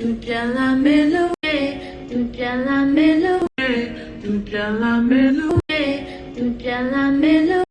သူပြန်လာမယ်လို့သူပြန်လာမယ်လို့သူပြန်လာမယ်လို့သူပြန်လာမယ်လို့